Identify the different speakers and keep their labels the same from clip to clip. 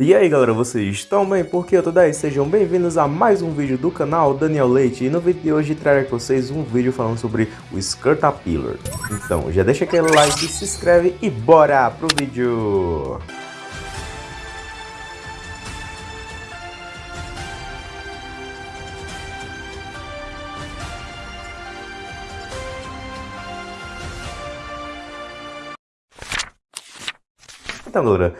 Speaker 1: E aí galera, vocês estão bem? Porque eu tô daí, sejam bem-vindos a mais um vídeo do canal Daniel Leite E no vídeo de hoje trarei para vocês um vídeo falando sobre o Skirtapillar Então já deixa aquele like, se inscreve e bora pro vídeo!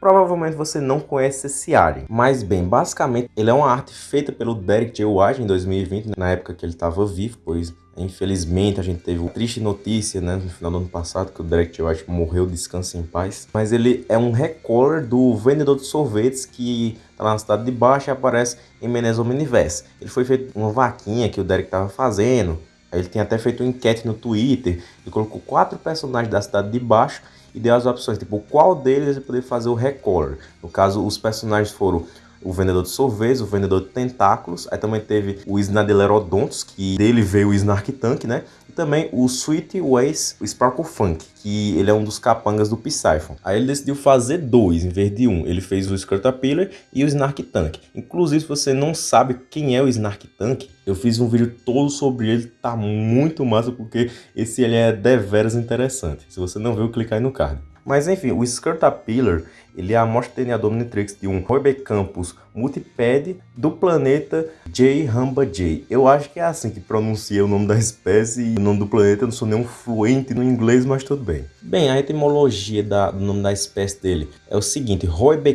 Speaker 1: Provavelmente você não conhece esse alien, mas bem, basicamente ele é uma arte feita pelo Derek J. White em 2020, na época que ele estava vivo, pois Infelizmente, a gente teve uma triste notícia né, no final do ano passado que o Derek J. White morreu, descanse em paz. Mas ele é um recolor do vendedor de sorvetes que está lá na cidade de baixo e aparece em Menezes Omniverse. Ele foi feito uma vaquinha que o Derek estava fazendo. Ele tinha até feito uma enquete no Twitter e colocou quatro personagens da cidade de baixo e deu as opções, tipo, qual deles ele poderia fazer o recolor. No caso, os personagens foram o vendedor de sorvetes, o vendedor de tentáculos, aí também teve o Snadelerodontos, que dele veio o Snark Tank, né? Também o Sweet Ways, Sparkle Funk, que ele é um dos capangas do Psyphon. Aí ele decidiu fazer dois em vez de um. Ele fez o Skirtapillar e o Snark Tank. Inclusive, se você não sabe quem é o Snark Tank, eu fiz um vídeo todo sobre ele, tá muito massa, porque esse ele é deveras interessante. Se você não viu, clica aí no card. Mas enfim, o Skirtapillar, ele é a amostra DNA do Omnitrix de um Campus multiped do planeta J. Ramba J. Eu acho que é assim que pronuncia o nome da espécie e o nome do planeta. Eu não sou nenhum fluente no inglês, mas tudo bem. Bem, a etimologia da, do nome da espécie dele é o seguinte.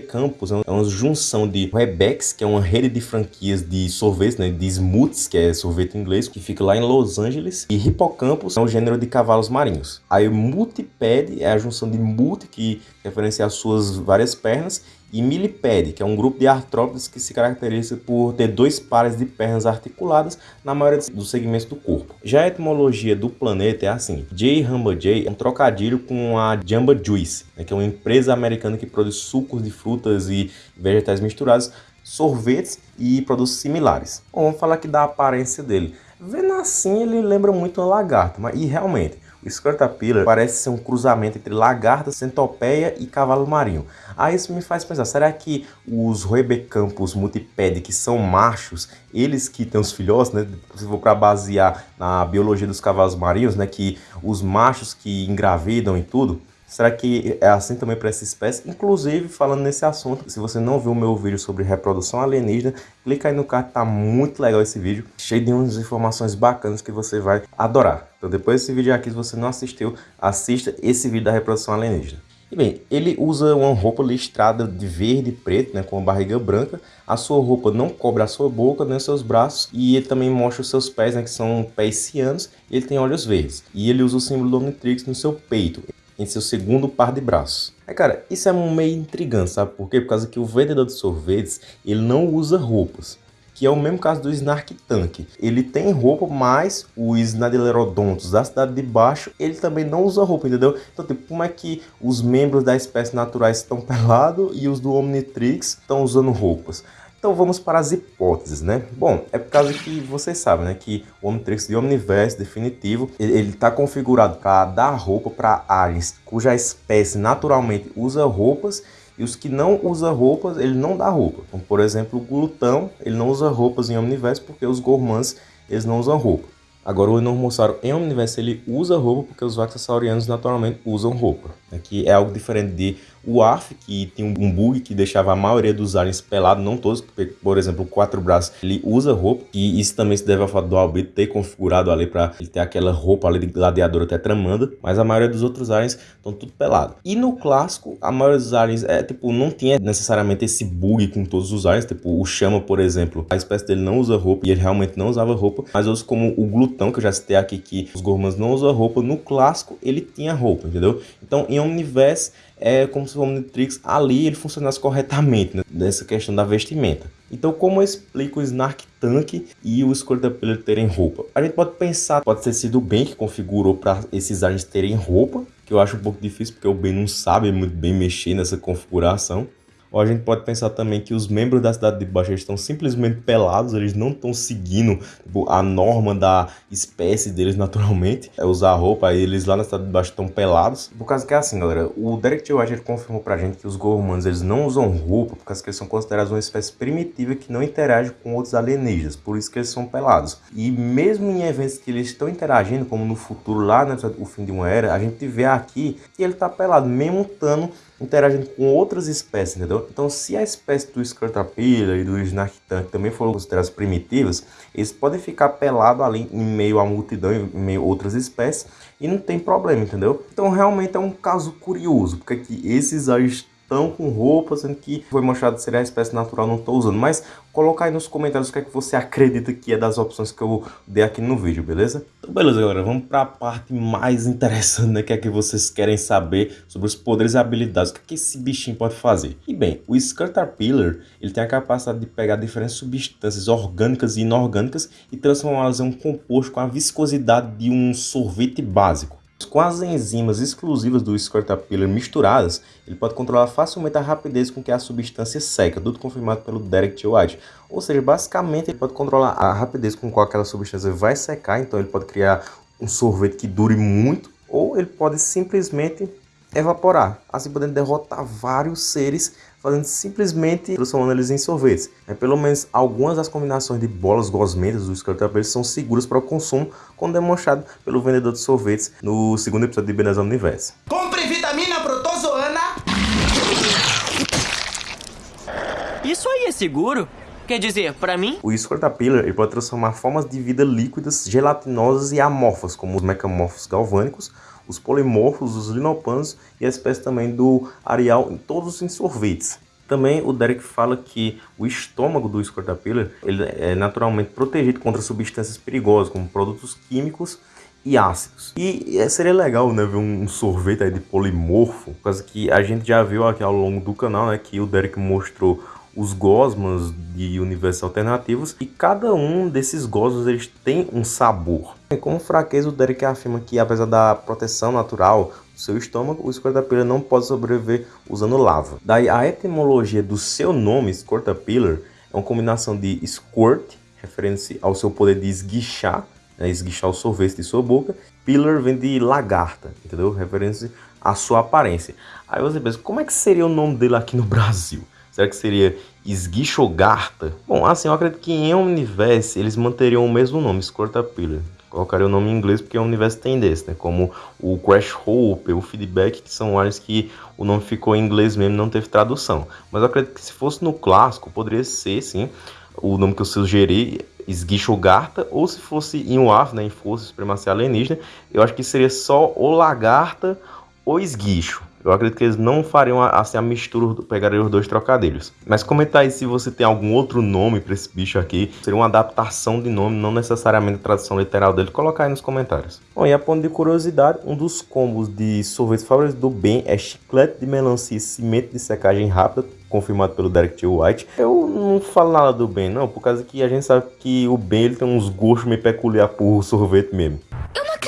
Speaker 1: Campus é, é uma junção de Rebex, que é uma rede de franquias de sorvetes, né, de smoothies, que é sorvete inglês, que fica lá em Los Angeles. E Hippocampus é um gênero de cavalos marinhos. Aí multiped é a junção de que referencia as suas várias pernas, e milipede, que é um grupo de artrópodes que se caracteriza por ter dois pares de pernas articuladas na maioria dos segmentos do corpo. Já a etimologia do planeta é assim, J. Hamba J é um trocadilho com a Jamba Juice, né, que é uma empresa americana que produz sucos de frutas e vegetais misturados, sorvetes e produtos similares. Bom, vamos falar aqui da aparência dele. Vendo assim, ele lembra muito um lagarto, mas e realmente, o Squirtapillar parece ser um cruzamento entre lagarta, centopeia e cavalo marinho. Aí isso me faz pensar, será que os Rebecampos multipede que são machos, eles que têm os filhotes, né? Se for para basear na biologia dos cavalos marinhos, né? Que os machos que engravidam e tudo, Será que é assim também para essa espécie? Inclusive, falando nesse assunto, se você não viu o meu vídeo sobre reprodução alienígena, clica aí no card, tá muito legal esse vídeo, cheio de umas informações bacanas que você vai adorar. Então depois desse vídeo aqui, se você não assistiu, assista esse vídeo da reprodução alienígena. E bem, ele usa uma roupa listrada de verde e preto, né, com a barriga branca. A sua roupa não cobre a sua boca nem os seus braços. E ele também mostra os seus pés, né, que são pés cianos. E ele tem olhos verdes. E ele usa o símbolo do Omnitrix no seu peito em seu segundo par de braços. É, cara, isso é meio intrigante, sabe por quê? Por causa que o vendedor de sorvetes, ele não usa roupas. Que é o mesmo caso do Snark Tank. Ele tem roupa, mas o Snadelerodontos da cidade de baixo, ele também não usa roupa, entendeu? Então, tipo, como é que os membros da espécie naturais estão pelados e os do Omnitrix estão usando roupas? Então vamos para as hipóteses, né? Bom, é por causa que vocês sabem, né, que o Omnitrix de Omniverse definitivo, ele está configurado para dar roupa para aliens cuja espécie naturalmente usa roupas e os que não usam roupas, ele não dá roupa. Como, por exemplo, o glutão, ele não usa roupas em Omniverse porque os gormans, eles não usam roupa. Agora o Enormossauro em Omniverse, ele usa roupa porque os Vaxasaurianos naturalmente usam roupa. Né? Que é algo diferente de o ARF, que tinha um bug que deixava a maioria dos aliens pelados, não todos, por exemplo, o quatro braços, ele usa roupa, e isso também se deve ao fato do Albito ter configurado ali para ele ter aquela roupa ali de gladiador até tramanda, mas a maioria dos outros aliens estão tudo pelado. E no clássico, a maioria dos aliens é tipo, não tinha necessariamente esse bug com todos os aliens, tipo o Chama, por exemplo, a espécie dele não usa roupa, e ele realmente não usava roupa, mas outros como o Glutão, que eu já citei aqui, que os Gormans não usam roupa, no clássico ele tinha roupa, entendeu? Então em Omniverse é como se o Omnitrix ali ele funcionasse corretamente né, nessa questão da vestimenta. Então, como eu explico o Snark Tank e o Squirtle terem roupa? A gente pode pensar, pode ter sido o Ben que configurou para esses aliens terem roupa, que eu acho um pouco difícil porque o Ben não sabe muito bem mexer nessa configuração. Ou a gente pode pensar também que os membros da Cidade de Baixo estão simplesmente pelados, eles não estão seguindo tipo, a norma da espécie deles naturalmente, é usar roupa, eles lá na Cidade de Baixo estão pelados. Por causa que é assim, galera, o Derek T. White confirmou pra gente que os Gormans eles não usam roupa, por causa que eles são considerados uma espécie primitiva que não interage com outros alienígenas, por isso que eles são pelados. E mesmo em eventos que eles estão interagindo, como no futuro lá, né, o fim de uma era, a gente vê aqui que ele tá pelado, mesmo estando interagindo com outras espécies, entendeu? Então, se a espécie do Scrotapilha e do Snarktan também foram consideradas primitivas, eles podem ficar pelados ali em meio à multidão, em meio a outras espécies, e não tem problema, entendeu? Então, realmente é um caso curioso, porque aqui esses estão com roupa, sendo que foi mostrado ser a espécie natural, não estou usando. Mas coloca aí nos comentários o que é que você acredita que é das opções que eu dei aqui no vídeo, beleza? Então beleza, galera, vamos para a parte mais interessante, né, que é que vocês querem saber sobre os poderes e habilidades, o que, é que esse bichinho pode fazer. E bem, o Scutterpillar, ele tem a capacidade de pegar diferentes substâncias orgânicas e inorgânicas e transformá-las em um composto com a viscosidade de um sorvete básico. Com as enzimas exclusivas do Squirtapillar misturadas, ele pode controlar facilmente a rapidez com que a substância seca, tudo confirmado pelo Derek T. White. Ou seja, basicamente ele pode controlar a rapidez com qual aquela substância vai secar, então ele pode criar um sorvete que dure muito, ou ele pode simplesmente evaporar, assim podendo derrotar vários seres, fazendo simplesmente transformando eles em sorvetes. É, pelo menos algumas das combinações de bolas gosmentas do Squirtle são seguras para o consumo, como demonstrado pelo vendedor de sorvetes no segundo episódio de Benazão Universo.
Speaker 2: Compre vitamina protozoana!
Speaker 3: Isso aí é seguro? Quer dizer, para mim?
Speaker 1: O Squirtapillar ele pode transformar formas de vida líquidas, gelatinosas e amorfas, como os mecamorfos galvânicos, os polimorfos, os linopanos e a espécie também do areal em todos os sorvetes. Também o Derek fala que o estômago do Squirtapillar ele é naturalmente protegido contra substâncias perigosas, como produtos químicos e ácidos. E é, seria legal né, ver um sorvete de polimorfo, causa que a gente já viu aqui ao longo do canal né, que o Derek mostrou os gosmos de universos alternativos e cada um desses gosmos eles tem um sabor. Como fraqueza, o Derek afirma que apesar da proteção natural do seu estômago, o Squirtapillar não pode sobreviver usando lava. Daí a etimologia do seu nome, Squirtapillar, é uma combinação de squirt, referência ao seu poder de esguichar, né, esguichar o sorvete de sua boca, pillar vem de lagarta, entendeu? Referência à sua aparência. Aí você pensa, como é que seria o nome dele aqui no Brasil? Será que seria Esguichogarta? Bom, assim, eu acredito que em Omniverse eles manteriam o mesmo nome, Squirtapillar. Colocaria o nome em inglês porque o universo tem desse, né? Como o Crash Hope, o Feedback, que são áreas que o nome ficou em inglês mesmo não teve tradução. Mas eu acredito que se fosse no clássico, poderia ser, sim, o nome que eu sugeri, Esguichogarta, ou se fosse em UAF, né, em Força Supremacia Alienígena, eu acho que seria só o Lagarta ou Esguicho. Eu acredito que eles não fariam assim a mistura, pegariam os dois trocadilhos. Mas comenta aí se você tem algum outro nome para esse bicho aqui. Seria uma adaptação de nome, não necessariamente a tradução literal dele. Coloca aí nos comentários. Bom, e a ponto de curiosidade, um dos combos de sorvete favorito do Ben é chiclete de melancia e cimento de secagem rápida, confirmado pelo Derek T. White. Eu não falo nada do Ben, não, por causa que a gente sabe que o Ben ele tem uns gostos meio peculiar por sorvete mesmo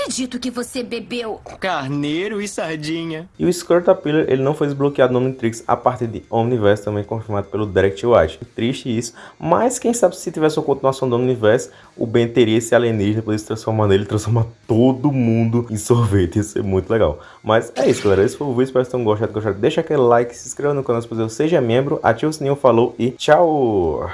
Speaker 4: acredito que você bebeu
Speaker 3: carneiro e sardinha.
Speaker 1: E o Squirtapillar, ele não foi desbloqueado no Omnitrix a partir de Omniverse, também confirmado pelo Direct White. Triste isso, mas quem sabe se tivesse uma continuação do Omniverse, o Ben teria esse alienígena, poder se transformar nele e transformar todo mundo em sorvete, isso é muito legal. Mas é isso, galera, esse foi o vídeo, espero que vocês tenham gostado, gostado. Deixa aquele like, se inscreva no canal se você seja membro, ativa o sininho, falou e tchau!